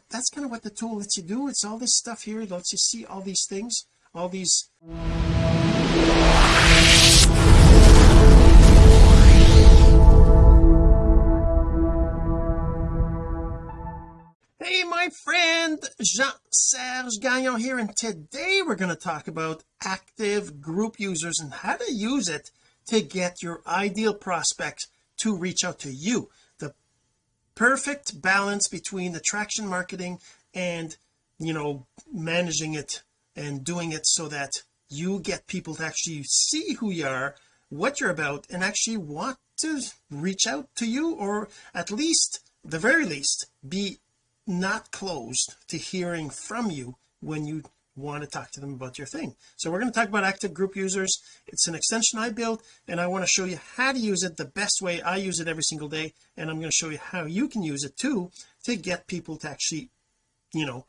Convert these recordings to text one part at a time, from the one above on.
that that's kind of what the tool lets you do. It's all this stuff here it lets you see all these things all these Hey my friend Jean-Serge Gagnon here and today we're going to talk about active group users and how to use it to get your ideal prospects to reach out to you perfect balance between attraction marketing and you know managing it and doing it so that you get people to actually see who you are what you're about and actually want to reach out to you or at least the very least be not closed to hearing from you when you want to talk to them about your thing. So we're going to talk about active group users. It's an extension I built and I want to show you how to use it the best way. I use it every single day and I'm going to show you how you can use it too to get people to actually you know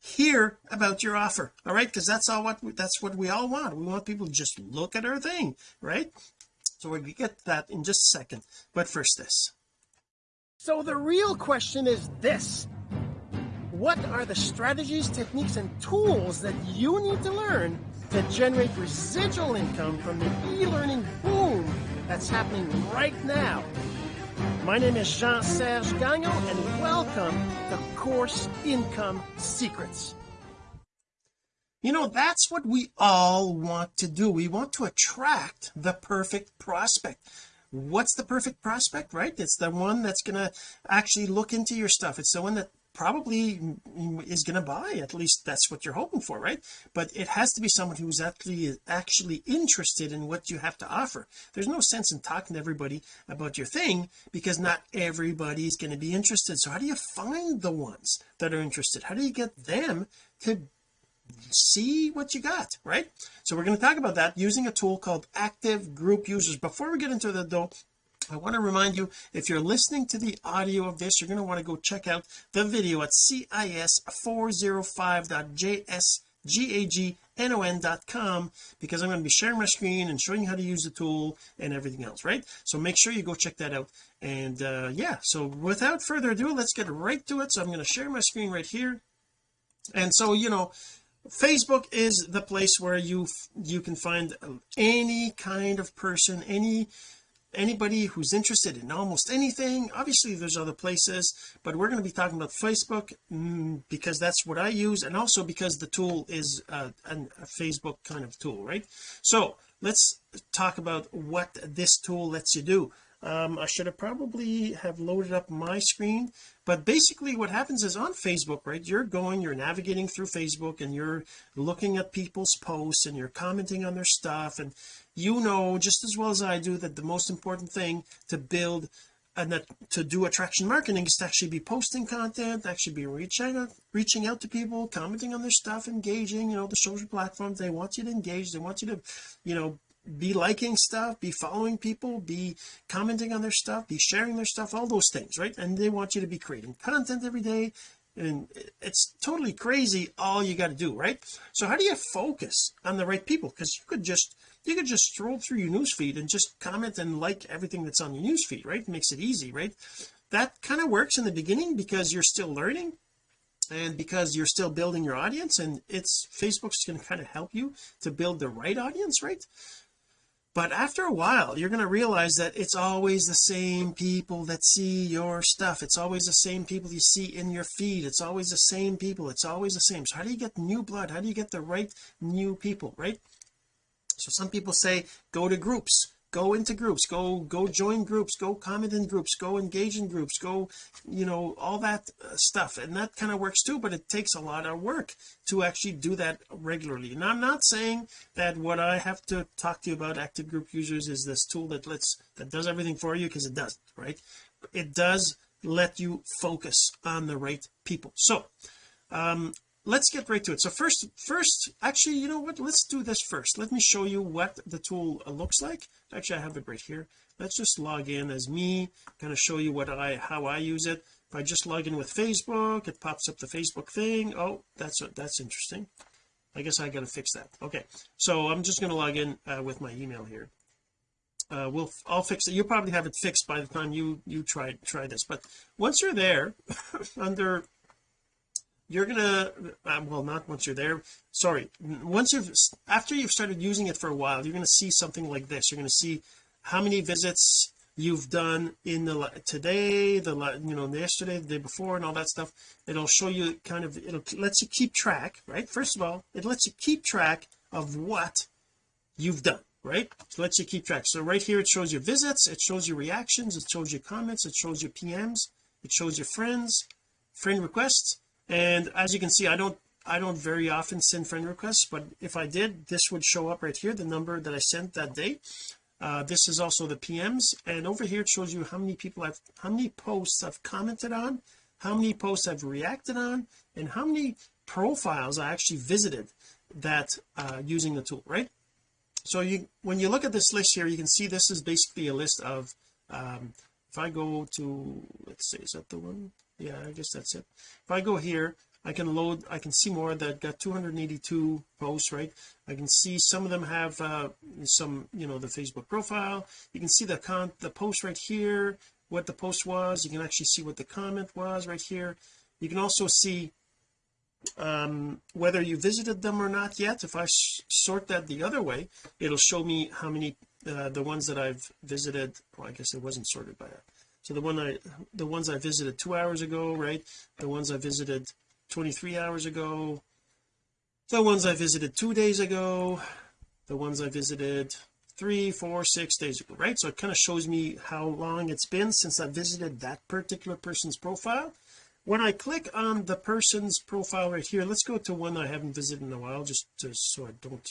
hear about your offer all right? Because that's all what that's what we all want. We want people to just look at our thing right? So to get that in just a second. But first this. So the real question is this what are the strategies techniques and tools that you need to learn to generate residual income from the e-learning boom that's happening right now? My name is Jean-Serge Gagnon and welcome to Course Income Secrets. You know that's what we all want to do. We want to attract the perfect prospect. What's the perfect prospect right? It's the one that's going to actually look into your stuff. It's the one that probably is going to buy at least that's what you're hoping for right? But it has to be someone who's actually actually interested in what you have to offer. There's no sense in talking to everybody about your thing because not everybody's going to be interested. So how do you find the ones that are interested? How do you get them to see what you got right? So we're going to talk about that using a tool called active group users. Before we get into that though I want to remind you if you're listening to the audio of this you're going to want to go check out the video at cis405.jsgagnon.com because I'm going to be sharing my screen and showing you how to use the tool and everything else right? So make sure you go check that out. And uh yeah so without further ado let's get right to it. So I'm going to share my screen right here. And so you know Facebook is the place where you you can find any kind of person any anybody who's interested in almost anything obviously there's other places but we're going to be talking about Facebook mm, because that's what I use and also because the tool is uh, a Facebook kind of tool right? So let's talk about what this tool lets you do. Um, I should have probably have loaded up my screen but basically what happens is on Facebook right you're going you're navigating through Facebook and you're looking at people's posts and you're commenting on their stuff and you know just as well as I do that the most important thing to build and that to do attraction marketing is to actually be posting content actually be reaching out reaching out to people commenting on their stuff engaging you know the social platforms. They want you to engage. They want you to you know be liking stuff be following people be commenting on their stuff be sharing their stuff all those things right? And they want you to be creating content every day and it's totally crazy all you got to do right? So how do you focus on the right people? Because you could just you could just stroll through your newsfeed and just comment and like everything that's on your newsfeed right? It makes it easy right? That kind of works in the beginning because you're still learning and because you're still building your audience and it's Facebook's going to kind of help you to build the right audience right but after a while you're going to realize that it's always the same people that see your stuff. It's always the same people you see in your feed. It's always the same people. It's always the same. So how do you get new blood? How do you get the right new people right? So some people say go to groups go into groups go go join groups go comment in groups go engage in groups go you know all that uh, stuff. And that kind of works too but it takes a lot of work to actually do that regularly. And I'm not saying that what I have to talk to you about active group users is this tool that lets that does everything for you because it doesn't right? It does let you focus on the right people. So um let's get right to it. So first first actually you know what? Let's do this first. Let me show you what the tool looks like. Actually I have it right here. Let's just log in as me kind of show you what I how I use it. If I just log in with Facebook it pops up the Facebook thing. Oh that's that's interesting. I guess I got to fix that. Okay so I'm just going to log in uh, with my email here. Uh, we'll I'll fix it. You'll probably have it fixed by the time you you try try this. But once you're there under you're gonna uh, well not once you're there. Sorry. Once you've after you've started using it for a while you're to see something like this. You're to see how many visits you've done in the today the you know yesterday the day before and all that stuff. It'll show you kind of it'll lets you keep track right? First of all it lets you keep track of what you've done right? So lets you keep track. So right here it shows your visits it shows your reactions it shows your comments it shows your PMs it shows your friends friend requests and as you can see I don't I don't very often send friend requests but if I did this would show up right here the number that I sent that day. Uh, this is also the PMs and over here it shows you how many people I've how many posts I've commented on how many posts I've reacted on and how many profiles I actually visited that uh, using the tool right? So you when you look at this list here you can see this is basically a list of um, if I go to let's see is that the one? Yeah I guess that's it. If I go here I can load I can see more that got 282 posts right? I can see some of them have uh, some you know the Facebook profile. You can see the con the post right here what the post was. You can actually see what the comment was right here. You can also see um, whether you visited them or not yet. If I sort that the other way it'll show me how many uh, the ones that I've visited. Well I guess it wasn't sorted by that so the one I the ones I visited two hours ago right? The ones I visited 23 hours ago. The ones I visited two days ago. The ones I visited three four six days ago right? So it kind of shows me how long it's been since I visited that particular person's profile. When I click on the person's profile right here let's go to one I haven't visited in a while just to, so I don't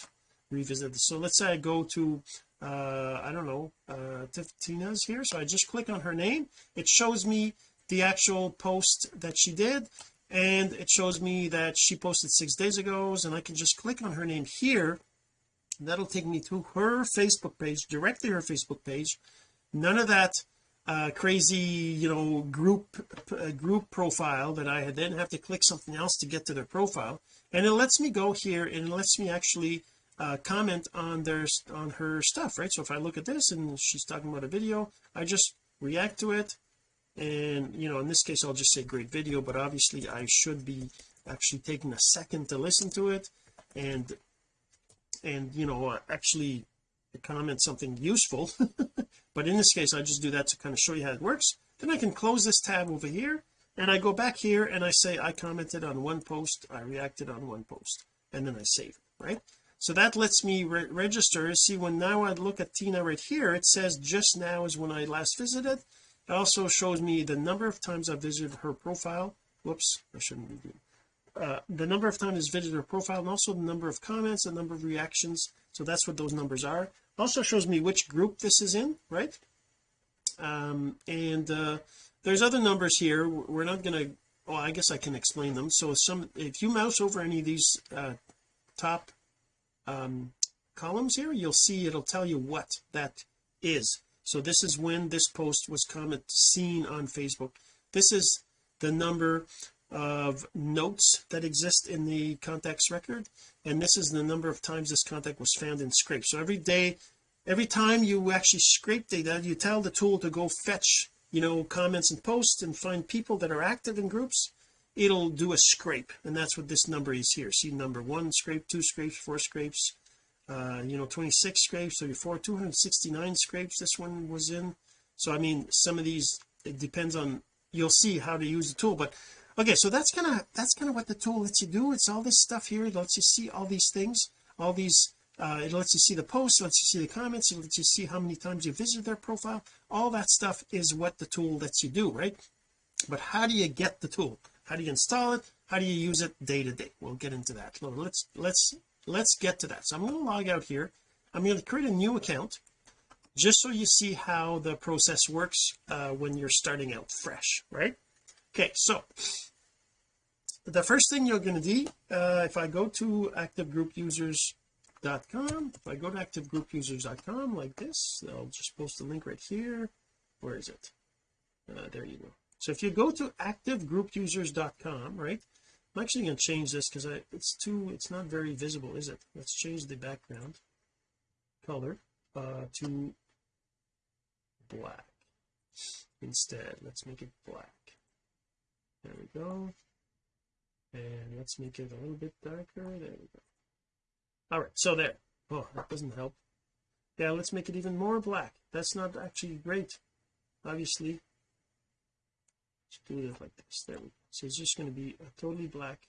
revisit this. So let's say I go to uh I don't know uh Tina's here so I just click on her name. It shows me the actual post that she did and it shows me that she posted six days ago and I can just click on her name here. That'll take me to her Facebook page directly her Facebook page. None of that uh crazy you know group uh, group profile that I then have to click something else to get to their profile. And it lets me go here and it lets me actually uh, comment on their on her stuff right? So if I look at this and she's talking about a video I just react to it. And you know in this case I'll just say great video but obviously I should be actually taking a second to listen to it. And and you know actually comment something useful. But in this case I just do that to kind of show you how it works. Then I can close this tab over here and I go back here and I say I commented on one post I reacted on one post and then I save it right so that lets me re register. See when now I look at Tina right here it says just now is when I last visited. It also shows me the number of times I visited her profile. Whoops I shouldn't be doing uh, the number of times visited her profile and also the number of comments the number of reactions. So that's what those numbers are. Also shows me which group this is in right? Um and uh there's other numbers here. We're not going to oh I guess I can explain them. So some if you mouse over any of these uh top um columns here you'll see it'll tell you what that is. So this is when this post was comment seen on Facebook. This is the number of notes that exist in the contacts record and this is the number of times this contact was found in scrape so every day every time you actually scrape data you tell the tool to go fetch you know comments and posts and find people that are active in groups it'll do a scrape and that's what this number is here. See number one scrape two scrapes four scrapes uh you know 26 scrapes 34 269 scrapes this one was in. So I mean some of these it depends on you'll see how to use the tool but okay so that's kind of that's kind of what the tool lets you do. It's all this stuff here it lets you see all these things all these uh it lets you see the posts lets you see the comments it lets you see how many times you visit their profile. All that stuff is what the tool lets you do right? But how do you get the tool how do you install it? How do you use it day to day? We'll get into that. Let's let's let's get to that. So I'm going to log out here. I'm going to create a new account just so you see how the process works uh, when you're starting out fresh right? Okay so the first thing you're going to do uh, if I go to activegroupusers.com if I go to activegroupusers.com like this I'll just post the link right here. Where is it? Uh, there you go so if you go to activegroupusers.com right I'm actually going to change this because I it's too it's not very visible is it? Let's change the background color uh to black instead. Let's make it black. There we go. And let's make it a little bit darker. There we go. All right so there. Oh that doesn't help. Yeah let's make it even more black. That's not actually great obviously do it like this. There we go. So it's just going to be a totally black.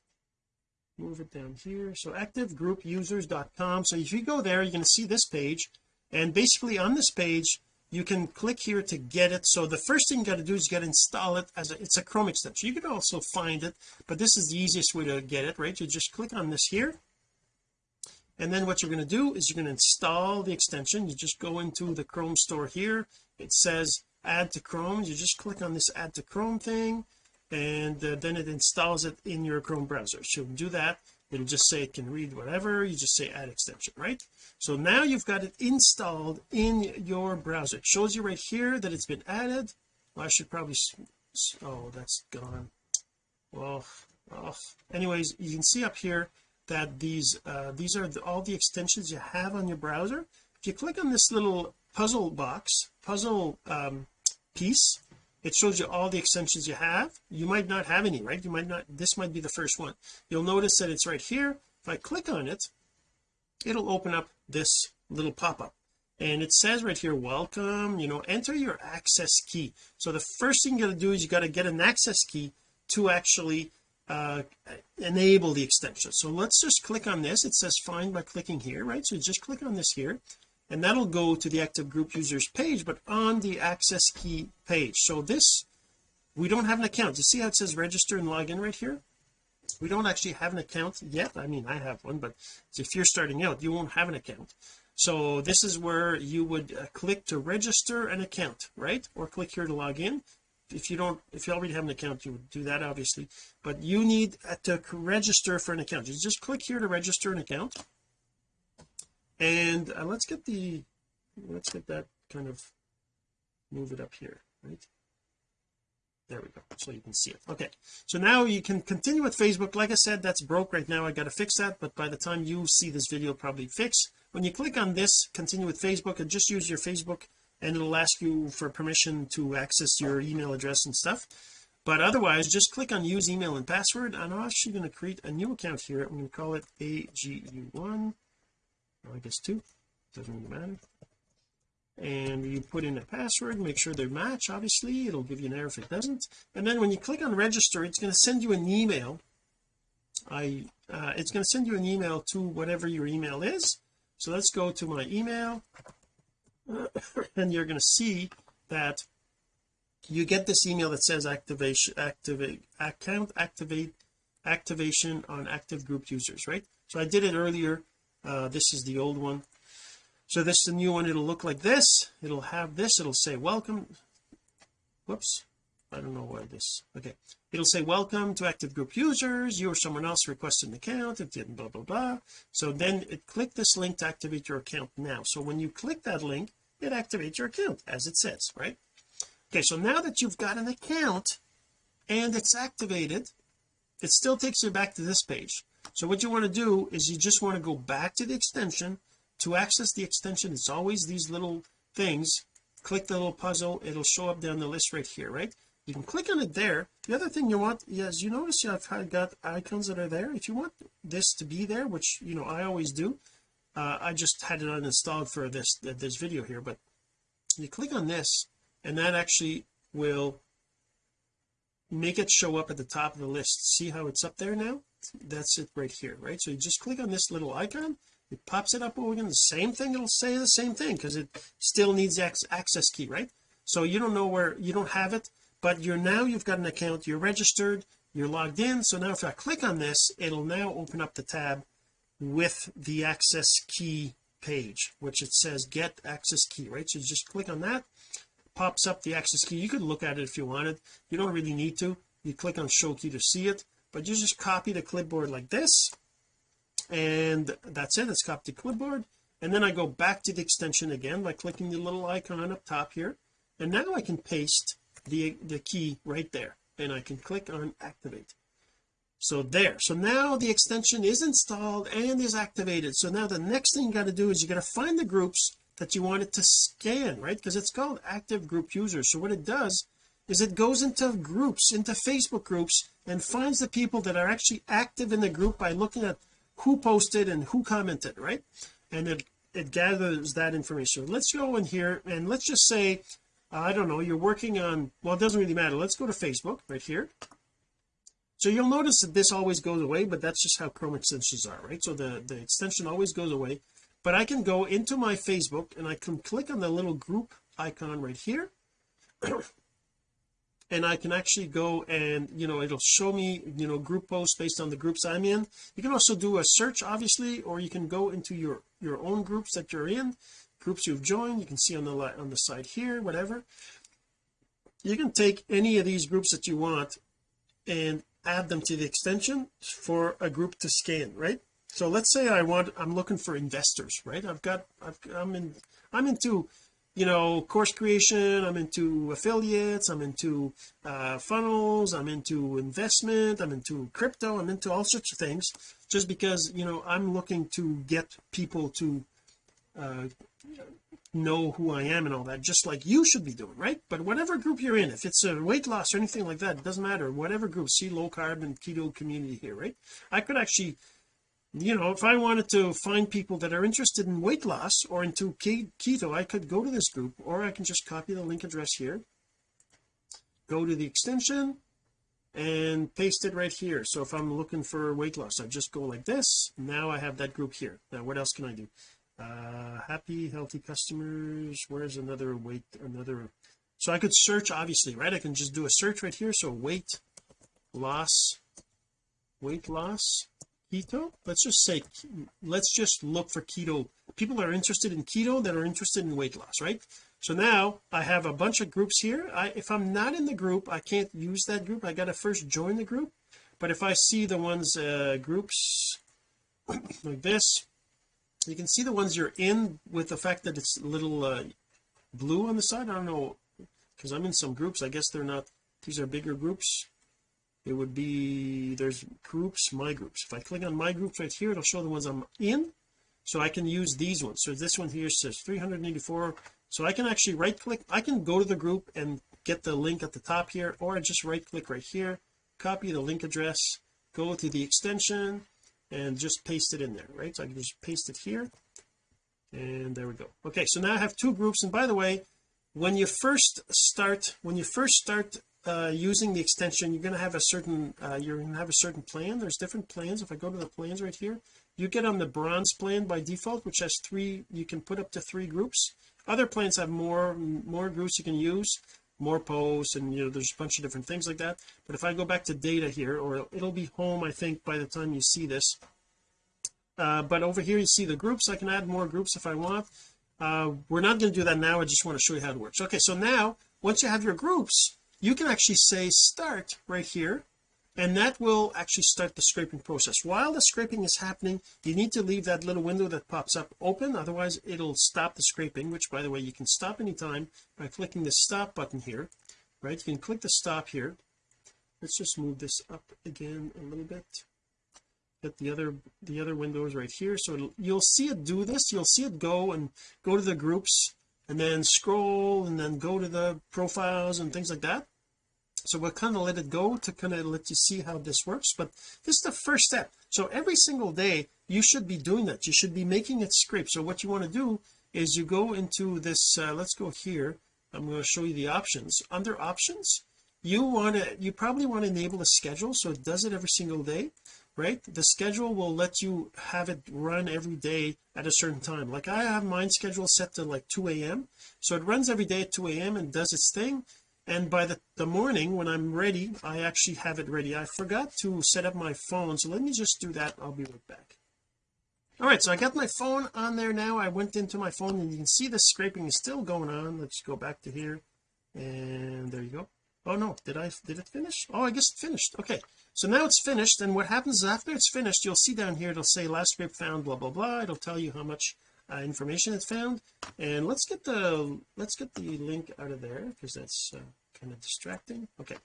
Move it down here. So activegroupusers.com so if you go there you're going to see this page. And basically on this page you can click here to get it. So the first thing you got to do is you got to install it as a, it's a Chrome extension. You can also find it but this is the easiest way to get it right? You just click on this here. And then what you're going to do is you're going to install the extension. You just go into the Chrome store here. It says add to Chrome. You just click on this add to Chrome thing and uh, then it installs it in your Chrome browser. So do that it'll just say it can read whatever. You just say add extension right? So now you've got it installed in your browser. It shows you right here that it's been added. Well, I should probably oh that's gone. Well oh. anyways you can see up here that these uh, these are the, all the extensions you have on your browser. If you click on this little puzzle box puzzle um, piece it shows you all the extensions you have. You might not have any right? You might not this might be the first one. You'll notice that it's right here. If I click on it it'll open up this little pop-up. And it says right here welcome you know enter your access key. So the first thing you got to do is you got to get an access key to actually uh, enable the extension. So let's just click on this. It says find by clicking here right? So just click on this here and that'll go to the active group users page but on the access key page. So this we don't have an account. You see how it says register and log in right here? We don't actually have an account yet. I mean I have one but if you're starting out you won't have an account. So this is where you would uh, click to register an account right? Or click here to log in. If you don't if you already have an account you would do that obviously. But you need uh, to register for an account. You just click here to register an account and uh, let's get the let's get that kind of move it up here right? There we go so you can see it. Okay so now you can continue with Facebook. Like I said that's broke right now. I got to fix that but by the time you see this video probably fix when you click on this continue with Facebook and just use your Facebook and it'll ask you for permission to access your email address and stuff. But otherwise just click on use email and password and I'm actually going to create a new account here. I'm going to call it AGU1 I guess two. Doesn't really matter. And you put in a password make sure they match. Obviously it'll give you an error if it doesn't. And then when you click on register it's going to send you an email. I uh, it's going to send you an email to whatever your email is. So let's go to my email. And you're going to see that you get this email that says activation activate account activate activation on active group users right? So I did it earlier uh, this is the old one. So this is the new one. It'll look like this. It'll have this. It'll say welcome. Whoops. I don't know why this. Okay. It'll say welcome to active group users. You or someone else requested an account. It didn't blah blah blah. So then it click this link to activate your account now. So when you click that link it activates your account as it says right? Okay so now that you've got an account and it's activated it still takes you back to this page so what you want to do is you just want to go back to the extension. To access the extension it's always these little things. Click the little puzzle. It'll show up down the list right here right? You can click on it there. The other thing you want is you notice I've got icons that are there. If you want this to be there which you know I always do uh, I just had it uninstalled for this this video here but you click on this and that actually will make it show up at the top of the list. See how it's up there now that's it right here right? So you just click on this little icon. It pops it up over again. The same thing it'll say the same thing because it still needs access key right? So you don't know where you don't have it but you're now you've got an account you're registered you're logged in. So now if I click on this it'll now open up the tab with the access key page which it says get access key right? So you just click on that pops up the access key. You could look at it if you wanted. You don't really need to. You click on show key to see it but you just copy the clipboard like this and that's it. It's copied to clipboard and then I go back to the extension again by clicking the little icon up top here and now I can paste the the key right there and I can click on activate. So there. So now the extension is installed and is activated. So now the next thing you got to do is you got to find the groups that you want it to scan right? Because it's called active group users. So what it does is it goes into groups into Facebook groups and finds the people that are actually active in the group by looking at who posted and who commented right? And it it gathers that information. Let's go in here and let's just say I don't know you're working on well it doesn't really matter. Let's go to Facebook right here. So you'll notice that this always goes away but that's just how Chrome extensions are right? So the the extension always goes away. But I can go into my Facebook and I can click on the little group icon right here and I can actually go and you know it'll show me you know group posts based on the groups I'm in. You can also do a search obviously or you can go into your your own groups that you're in groups you've joined. You can see on the on the side here whatever. You can take any of these groups that you want and add them to the extension for a group to scan right? So let's say I want I'm looking for investors right? I've got I've, I'm in I'm into you know course creation I'm into affiliates I'm into uh, funnels I'm into investment I'm into crypto I'm into all sorts of things just because you know I'm looking to get people to uh, know who I am and all that just like you should be doing right? But whatever group you're in if it's a weight loss or anything like that it doesn't matter. Whatever group see low carb and keto community here right? I could actually you know if I wanted to find people that are interested in weight loss or into keto I could go to this group or I can just copy the link address here go to the extension and paste it right here. So if I'm looking for weight loss I just go like this. Now I have that group here. Now what else can I do? Uh happy healthy customers. Where's another weight another? So I could search obviously right? I can just do a search right here. So weight loss weight loss keto let's just say let's just look for keto. People that are interested in keto that are interested in weight loss right? So now I have a bunch of groups here. I if I'm not in the group I can't use that group. I got to first join the group. But if I see the ones uh groups like this you can see the ones you're in with the fact that it's a little uh, blue on the side. I don't know because I'm in some groups. I guess they're not these are bigger groups it would be there's groups my groups. If I click on my groups right here it'll show the ones I'm in so I can use these ones. So this one here says 384 so I can actually right click I can go to the group and get the link at the top here or just right click right here copy the link address go to the extension and just paste it in there right? So I can just paste it here and there we go. Okay so now I have two groups and by the way when you first start when you first start uh, using the extension you're going to have a certain uh, you're going to have a certain plan. There's different plans. If I go to the plans right here you get on the bronze plan by default which has three you can put up to three groups. Other plans have more more groups you can use more posts and you know there's a bunch of different things like that. But if I go back to data here or it'll be home I think by the time you see this. Uh, but over here you see the groups. I can add more groups if I want. Uh, we're not going to do that now. I just want to show you how it works. Okay so now once you have your groups you can actually say start right here and that will actually start the scraping process. While the scraping is happening you need to leave that little window that pops up open otherwise it'll stop the scraping which by the way you can stop anytime by clicking the stop button here right? You can click the stop here. Let's just move this up again a little bit. Get the other the other windows right here. So you'll see it do this. You'll see it go and go to the groups and then scroll and then go to the profiles and things like that so we'll kind of let it go to kind of let you see how this works but this is the first step. So every single day you should be doing that. You should be making it scrape so what you want to do is you go into this uh, let's go here. I'm going to show you the options. Under options you want to you probably want to enable a schedule so it does it every single day right? The schedule will let you have it run every day at a certain time. Like I have mine schedule set to like 2 a.m so it runs every day at 2 a.m and does its thing and by the, the morning when I'm ready I actually have it ready. I forgot to set up my phone so let me just do that. I'll be right back. All right so I got my phone on there now. I went into my phone and you can see the scraping is still going on. Let's go back to here. And there you go. Oh no. Did I did it finish? Oh I guess it finished. Okay. So now it's finished and what happens after it's finished you'll see down here it'll say last scrape found blah blah blah. It'll tell you how much uh, information it's found. And let's get the let's get the link out of there because that's uh, kind of distracting. Okay.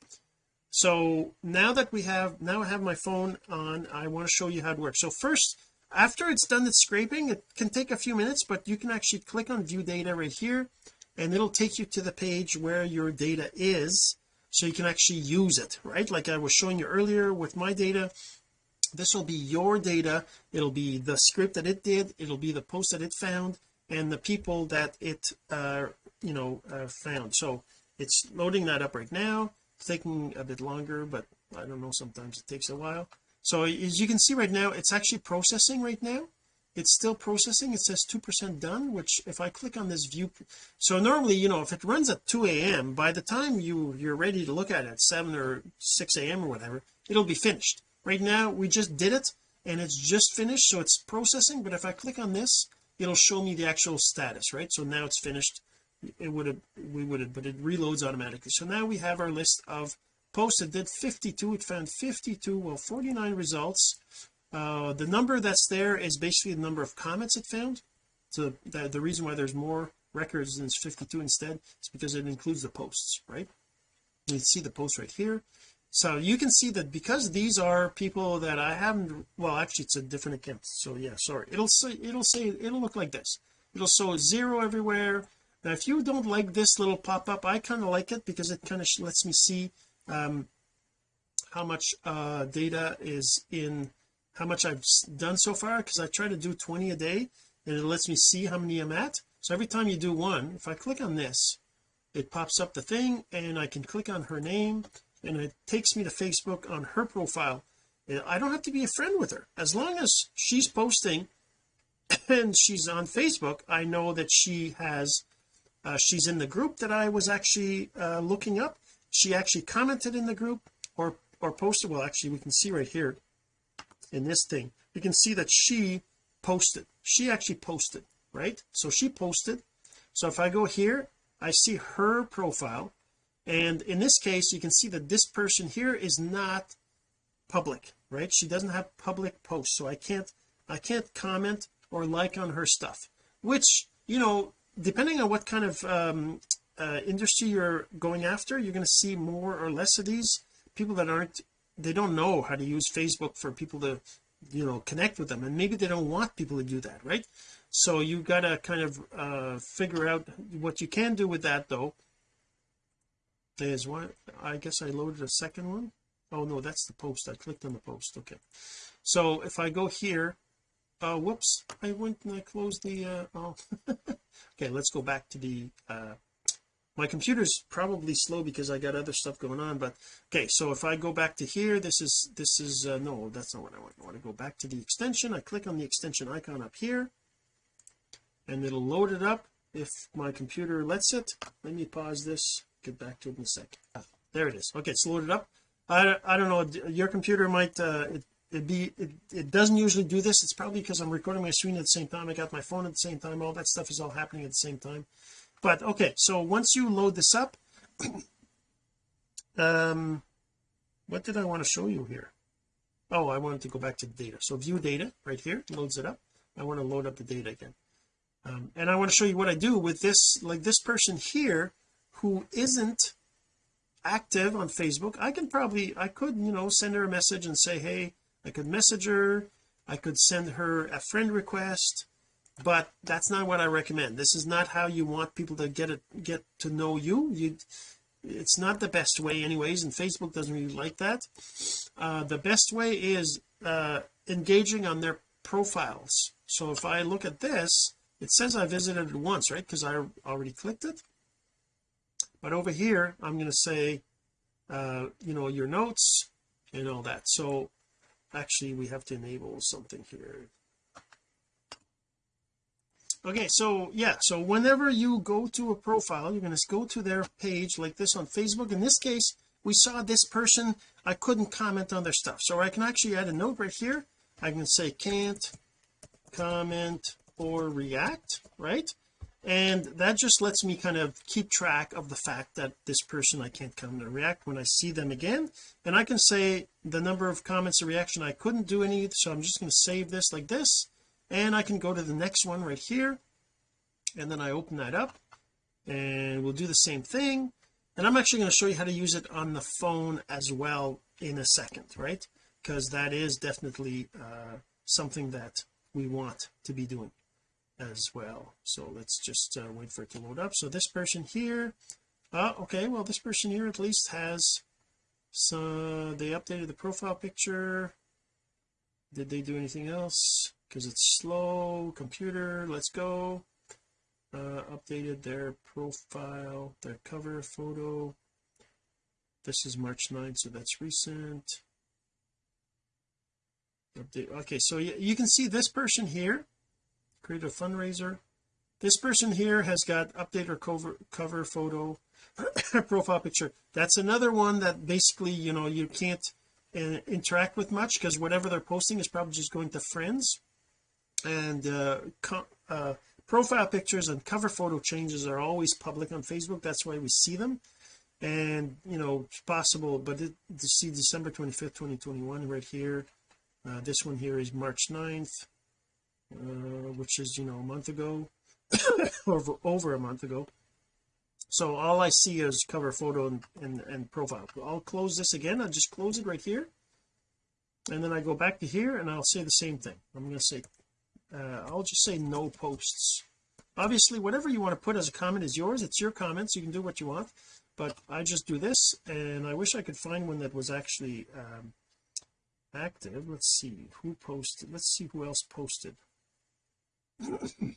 So now that we have now I have my phone on I want to show you how it works. So first after it's done its scraping it can take a few minutes but you can actually click on view data right here and it'll take you to the page where your data is so you can actually use it right? Like I was showing you earlier with my data this will be your data. It'll be the script that it did. It'll be the post that it found and the people that it uh you know uh, found. So it's loading that up right now. It's taking a bit longer but I don't know sometimes it takes a while. So as you can see right now it's actually processing right now. It's still processing. It says two percent done which if I click on this view so normally you know if it runs at 2 a.m by the time you you're ready to look at it at 7 or 6 a.m or whatever it'll be finished right now we just did it and it's just finished so it's processing but if I click on this it'll show me the actual status right? So now it's finished. It would have we would have but it reloads automatically. So now we have our list of posts it did 52 it found 52 well 49 results. Uh the number that's there is basically the number of comments it found. So the, the reason why there's more records than 52 instead is because it includes the posts right? You see the post right here so you can see that because these are people that I haven't well actually it's a different account. So yeah sorry. It'll say it'll say it'll look like this. It'll show zero everywhere. Now if you don't like this little pop-up I kind of like it because it kind of lets me see um how much uh data is in how much I've done so far because I try to do 20 a day and it lets me see how many I'm at. So every time you do one if I click on this it pops up the thing and I can click on her name and it takes me to Facebook on her profile I don't have to be a friend with her. As long as she's posting and she's on Facebook I know that she has uh, she's in the group that I was actually uh, looking up. She actually commented in the group or or posted well actually we can see right here in this thing. We can see that she posted. She actually posted right? So she posted. So if I go here I see her profile and in this case you can see that this person here is not public right? She doesn't have public posts so I can't I can't comment or like on her stuff which you know depending on what kind of um, uh, industry you're going after you're going to see more or less of these. People that aren't they don't know how to use Facebook for people to you know connect with them and maybe they don't want people to do that right? So you got to kind of uh figure out what you can do with that though is what I guess I loaded a second one. Oh no that's the post. I clicked on the post. Okay. So if I go here uh whoops I went and I closed the uh oh okay let's go back to the uh my computer's probably slow because I got other stuff going on but okay so if I go back to here this is this is uh, no that's not what I want. I want to go back to the extension. I click on the extension icon up here and it'll load it up. If my computer lets it let me pause this get back to it in a sec. Ah, there it is. Okay it's loaded up. I, I don't know your computer might uh it, it be it, it doesn't usually do this. It's probably because I'm recording my screen at the same time. I got my phone at the same time. All that stuff is all happening at the same time. But okay so once you load this up um what did I want to show you here? Oh I wanted to go back to the data. So view data right here loads it up. I want to load up the data again. Um, and I want to show you what I do with this like this person here who isn't active on Facebook I can probably I could you know send her a message and say hey I could message her I could send her a friend request but that's not what I recommend. This is not how you want people to get it get to know you. You it's not the best way anyways and Facebook doesn't really like that. Uh, the best way is uh, engaging on their profiles. So if I look at this it says I visited it once right? Because I already clicked it but over here I'm going to say uh you know your notes and all that. So actually we have to enable something here. Okay so yeah so whenever you go to a profile you're going to go to their page like this on Facebook. In this case we saw this person. I couldn't comment on their stuff. So I can actually add a note right here. I can say can't comment or react right and that just lets me kind of keep track of the fact that this person I can't come or react. When I see them again and I can say the number of comments or reaction I couldn't do any so I'm just going to save this like this and I can go to the next one right here. And then I open that up and we'll do the same thing. And I'm actually going to show you how to use it on the phone as well in a second right? Because that is definitely uh, something that we want to be doing as well. So let's just uh, wait for it to load up. So this person here uh okay well this person here at least has so they updated the profile picture. Did they do anything else? Because it's slow computer let's go. Uh updated their profile their cover photo. This is March 9th so that's recent. Update okay so you, you can see this person here create a fundraiser. This person here has got update or cover cover photo profile picture. That's another one that basically you know you can't uh, interact with much because whatever they're posting is probably just going to friends. And uh, uh, profile pictures and cover photo changes are always public on Facebook. That's why we see them. And you know it's possible but it, to see December 25th 2021 right here uh, this one here is March 9th uh, which is you know a month ago over over a month ago. So all I see is cover photo and, and, and profile. I'll close this again. I'll just close it right here. And then I go back to here and I'll say the same thing. I'm going to say uh, I'll just say no posts. Obviously whatever you want to put as a comment is yours. It's your comments. You can do what you want. But I just do this and I wish I could find one that was actually um, active. Let's see. Who posted? Let's see who else posted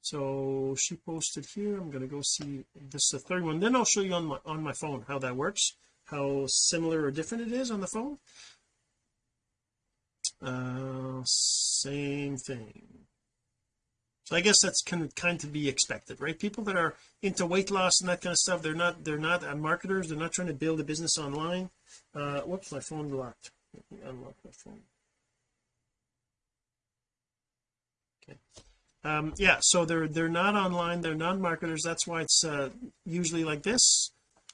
so she posted here I'm going to go see this is the third one then I'll show you on my on my phone how that works how similar or different it is on the phone. Uh same thing. So I guess that's kind of kind to be expected right? People that are into weight loss and that kind of stuff they're not they're not uh, marketers they're not trying to build a business online. Uh whoops my phone locked. Unlock my phone okay. Um yeah so they're they're not online they're not marketers that's why it's uh usually like this.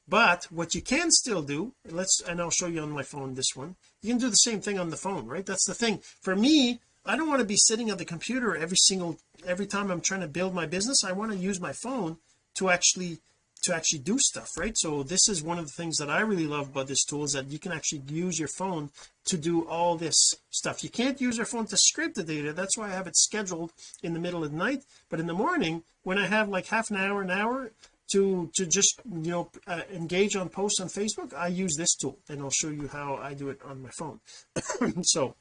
But what you can still do let's and I'll show you on my phone this one. You can do the same thing on the phone right? That's the thing. For me I don't want to be sitting at the computer every single every time I'm trying to build my business I want to use my phone to actually to actually do stuff right? So this is one of the things that I really love about this tool is that you can actually use your phone to do all this stuff. You can't use your phone to scrape the data. That's why I have it scheduled in the middle of the night. But in the morning when I have like half an hour an hour to to just you know uh, engage on posts on Facebook I use this tool and I'll show you how I do it on my phone. So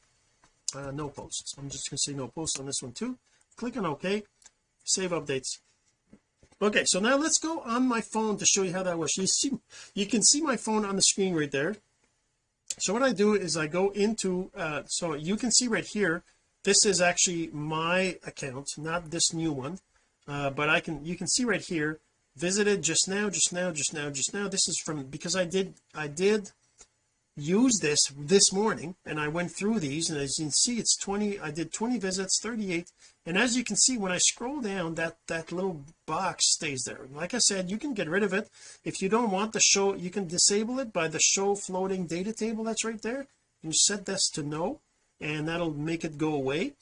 uh, no posts. I'm just to say no posts on this one too. Click on OK. Save updates okay so now let's go on my phone to show you how that works. You see you can see my phone on the screen right there. So what I do is I go into uh so you can see right here this is actually my account not this new one. Uh but I can you can see right here visited just now just now just now just now. This is from because I did I did use this this morning and I went through these and as you can see it's 20 I did 20 visits 38 and as you can see when I scroll down that that little box stays there. Like I said you can get rid of it. If you don't want the show you can disable it by the show floating data table that's right there. You set this to no and that'll make it go away.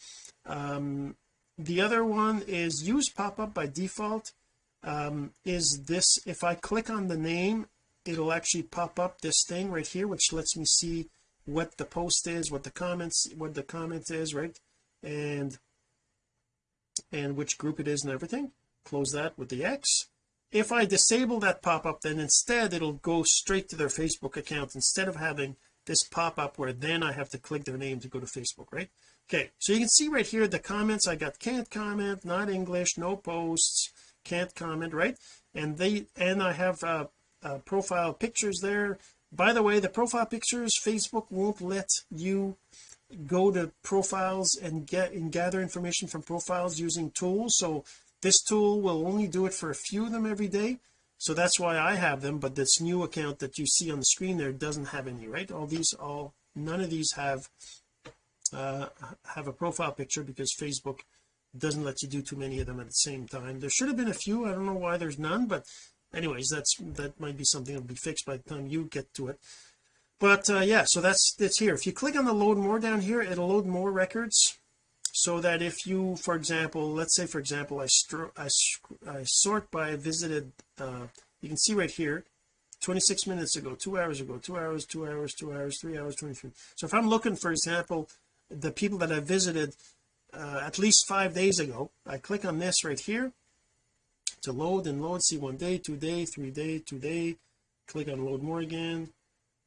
Um, the other one is use pop-up by default. Um, is this if I click on the name it'll actually pop up this thing right here which lets me see what the post is what the comments what the comment is right? And and which group it is and everything close that with the X. If I disable that pop-up then instead it'll go straight to their Facebook account instead of having this pop-up where then I have to click their name to go to Facebook right? Okay so you can see right here the comments. I got can't comment not English no posts can't comment right? And they and I have uh, uh, profile pictures there. By the way the profile pictures Facebook won't let you go to profiles and get and gather information from profiles using tools. So this tool will only do it for a few of them every day. So that's why I have them but this new account that you see on the screen there doesn't have any right? All these all none of these have uh have a profile picture because Facebook doesn't let you do too many of them at the same time. There should have been a few. I don't know why there's none but anyways that's that might be something that'll be fixed by the time you get to it but uh yeah so that's it's here. If you click on the load more down here it'll load more records so that if you for example let's say for example I, I, I sort by visited uh you can see right here 26 minutes ago two hours ago two hours two hours two hours three hours 23 so if I'm looking for example the people that I visited uh, at least five days ago I click on this right here to load and load see one day two day three day two day click on load more again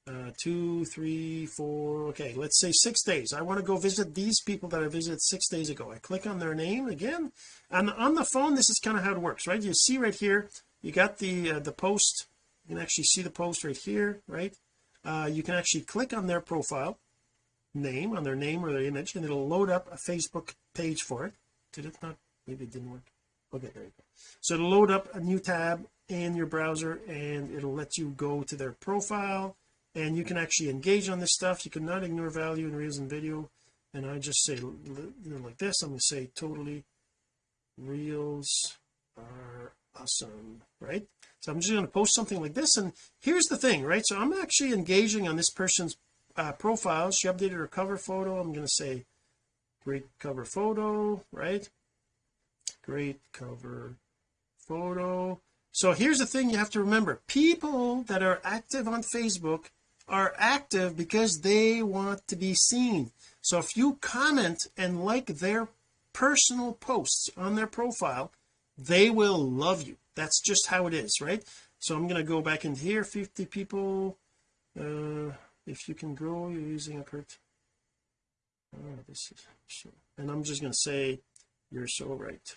uh two three four okay let's say six days. I want to go visit these people that I visited six days ago. I click on their name again and on the phone this is kind of how it works right? You see right here you got the uh, the post you can actually see the post right here right? Uh you can actually click on their profile name on their name or their image and it'll load up a Facebook page for it. Did it not? Maybe it didn't work. Okay there you go. So it'll load up a new tab in your browser and it'll let you go to their profile and you can actually engage on this stuff. You cannot ignore value in reels and video. And I just say you know like this I'm going to say totally reels are awesome right? So I'm just going to post something like this. And here's the thing right? So I'm actually engaging on this person's uh, profile. She updated her cover photo. I'm going to say great cover photo right? Great cover photo. So here's the thing you have to remember. People that are active on Facebook are active because they want to be seen. So if you comment and like their personal posts on their profile they will love you. That's just how it is right? So I'm going to go back into here 50 people. Uh if you can grow you're using a curt oh, this is so and I'm just going to say you're so right.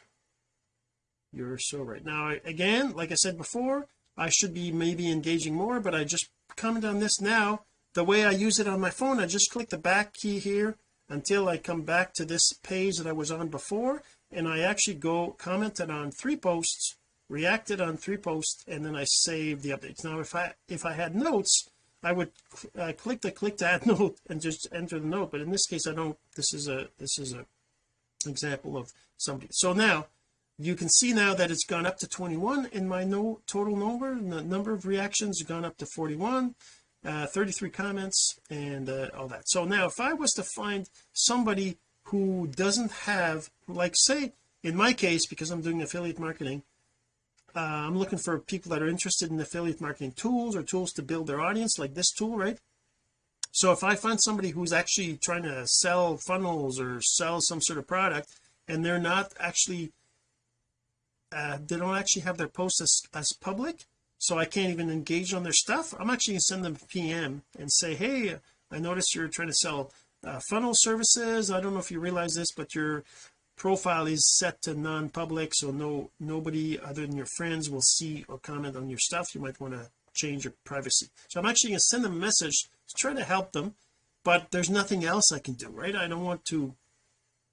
You're so right. Now again like I said before I should be maybe engaging more but I just comment on this now. The way I use it on my phone I just click the back key here until I come back to this page that I was on before and I actually go commented on three posts reacted on three posts and then I save the updates. Now if I if I had notes I would uh, click the click to add note and just enter the note but in this case I don't this is a this is a example of somebody. So now you can see now that it's gone up to 21 in my no total number and the number of reactions have gone up to 41 uh, 33 comments and uh, all that. So now if I was to find somebody who doesn't have like say in my case because I'm doing affiliate marketing uh, I'm looking for people that are interested in affiliate marketing tools or tools to build their audience like this tool right? So if I find somebody who's actually trying to sell funnels or sell some sort of product and they're not actually uh, they don't actually have their posts as, as public so I can't even engage on their stuff. I'm actually to send them a PM and say hey I noticed you're trying to sell uh, funnel services. I don't know if you realize this but your profile is set to non-public so no nobody other than your friends will see or comment on your stuff. You might want to change your privacy. So I'm actually going to send them a message to try to help them but there's nothing else I can do right? I don't want to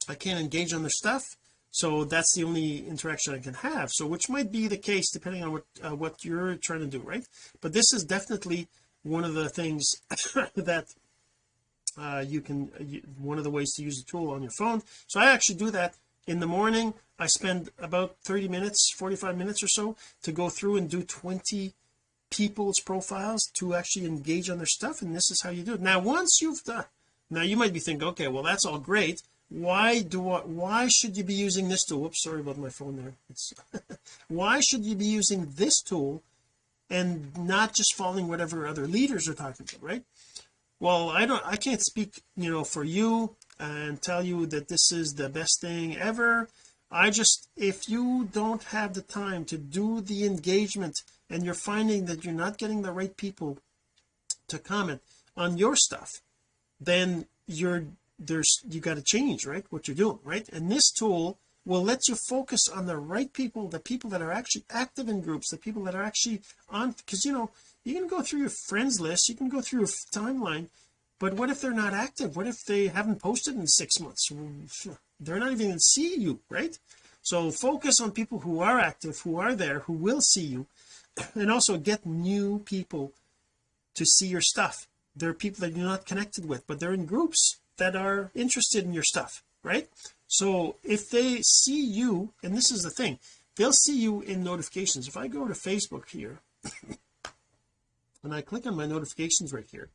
I can't engage on their stuff so that's the only interaction I can have. So which might be the case depending on what uh, what you're trying to do right? But this is definitely one of the things that uh, you can uh, you, one of the ways to use the tool on your phone. So I actually do that in the morning. I spend about 30 minutes 45 minutes or so to go through and do 20 people's profiles to actually engage on their stuff and this is how you do it. Now once you've done now you might be thinking okay well that's all great why do I why should you be using this tool? Oops, sorry about my phone there. It's why should you be using this tool and not just following whatever other leaders are talking about right? Well I don't I can't speak you know for you and tell you that this is the best thing ever. I just if you don't have the time to do the engagement and you're finding that you're not getting the right people to comment on your stuff then you're there's you got to change right what you're doing right? And this tool will let you focus on the right people the people that are actually active in groups the people that are actually on because you know you can go through your friends list you can go through your timeline but what if they're not active? What if they haven't posted in six months? They're not even to see you right? So focus on people who are active who are there who will see you and also get new people to see your stuff. There are people that you're not connected with but they're in groups that are interested in your stuff right? So if they see you and this is the thing they'll see you in notifications. If I go to Facebook here and I click on my notifications right here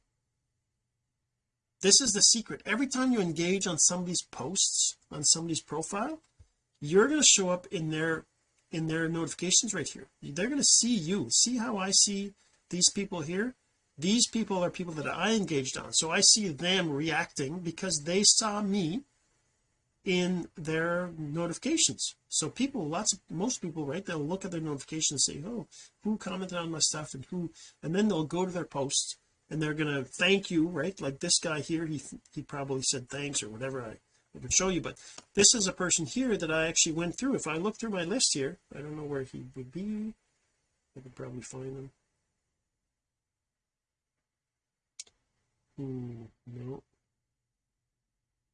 this is the secret. Every time you engage on somebody's posts on somebody's profile you're going to show up in their in their notifications right here. They're going to see you. See how I see these people here these people are people that I engaged on. So I see them reacting because they saw me in their notifications. So people lots of most people right they'll look at their notifications say oh who commented on my stuff and who and then they'll go to their posts and they're gonna thank you right? Like this guy here he he probably said thanks or whatever I, I could show you but this is a person here that I actually went through. If I look through my list here I don't know where he would be. I could probably find him hmm, no.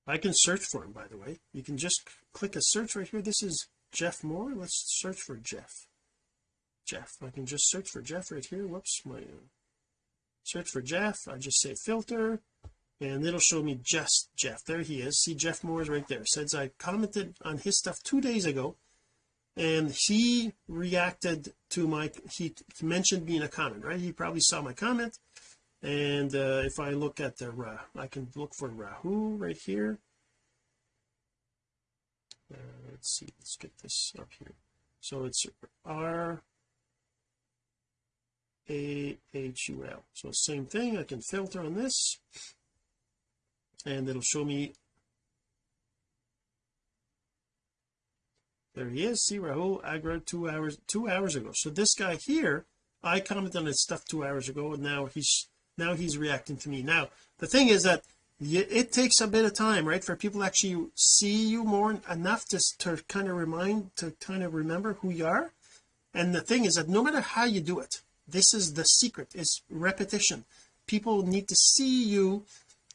I can search for him by the way. You can just click a search right here. This is Jeff Moore. Let's search for Jeff. Jeff. I can just search for Jeff right here. Whoops my uh, search for Jeff. I just say filter and it'll show me just Jeff. There he is. See Jeff Moore is right there. Says I commented on his stuff two days ago and he reacted to my he mentioned me in a comment right? He probably saw my comment and uh, if I look at the uh, I can look for Rahu right here. Uh, let's see let's get this up here. So it's R A H U L. So same thing I can filter on this and it'll show me. There he is see Rahul Agra two hours two hours ago. So this guy here I commented on his stuff two hours ago and now he's now he's reacting to me. Now the thing is that it takes a bit of time right for people actually see you more enough to, to kind of remind to kind of remember who you are. And the thing is that no matter how you do it this is the secret is repetition. People need to see you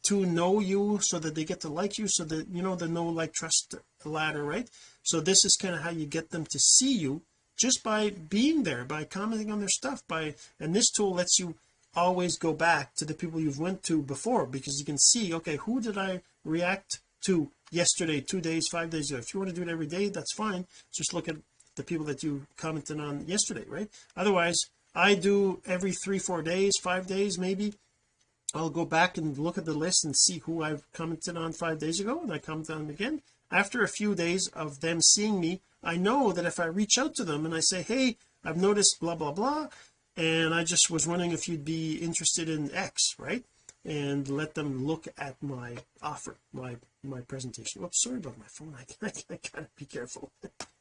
to know you so that they get to like you so that you know the know like trust ladder right? So this is kind of how you get them to see you just by being there by commenting on their stuff by and this tool lets you always go back to the people you've went to before because you can see okay who did I react to yesterday two days five days ago? If you want to do it every day that's fine. Just look at the people that you commented on yesterday right? Otherwise I do every three four days five days maybe I'll go back and look at the list and see who I've commented on five days ago and I comment on them again. After a few days of them seeing me I know that if I reach out to them and I say hey I've noticed blah blah blah and I just was wondering if you'd be interested in X right? And let them look at my offer my my presentation. Oops sorry about my phone. I, I, I gotta be careful.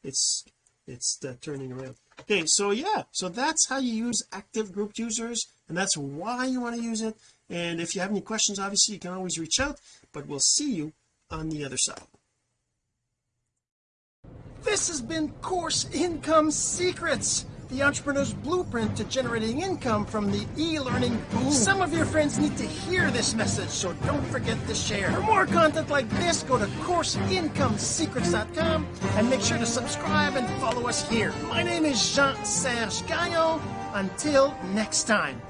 It's it's uh, turning around. Okay so yeah so that's how you use active group users and that's why you want to use it. And if you have any questions obviously you can always reach out but we'll see you on the other side. This has been course income secrets the entrepreneur's blueprint to generating income from the e-learning boom. Some of your friends need to hear this message, so don't forget to share. For more content like this, go to CourseIncomeSecrets.com and make sure to subscribe and follow us here. My name is Jean-Serge Gagnon. Until next time.